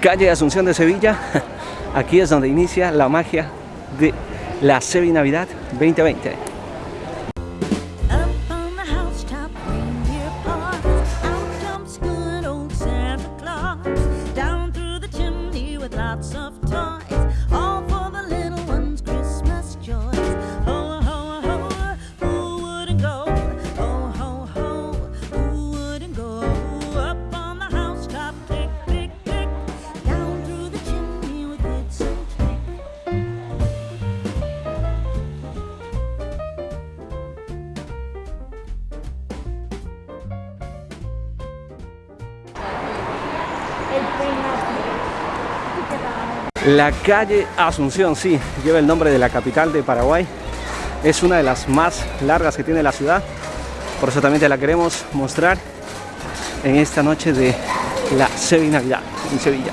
calle Asunción de Sevilla. Aquí es donde inicia la magia de la Sevi Navidad 2020. La calle Asunción, sí, lleva el nombre de la capital de Paraguay. Es una de las más largas que tiene la ciudad. Por eso también te la queremos mostrar en esta noche de la Navidad en Sevilla.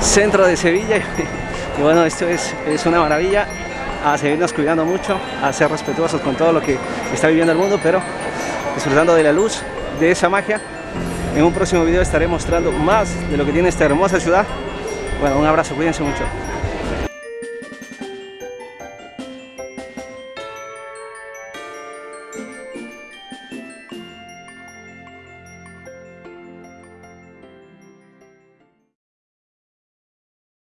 centro de Sevilla. Y bueno esto es, es una maravilla a seguirnos cuidando mucho a ser respetuosos con todo lo que está viviendo el mundo pero disfrutando de la luz de esa magia. En un próximo video estaré mostrando más de lo que tiene esta hermosa ciudad. Bueno un abrazo cuídense mucho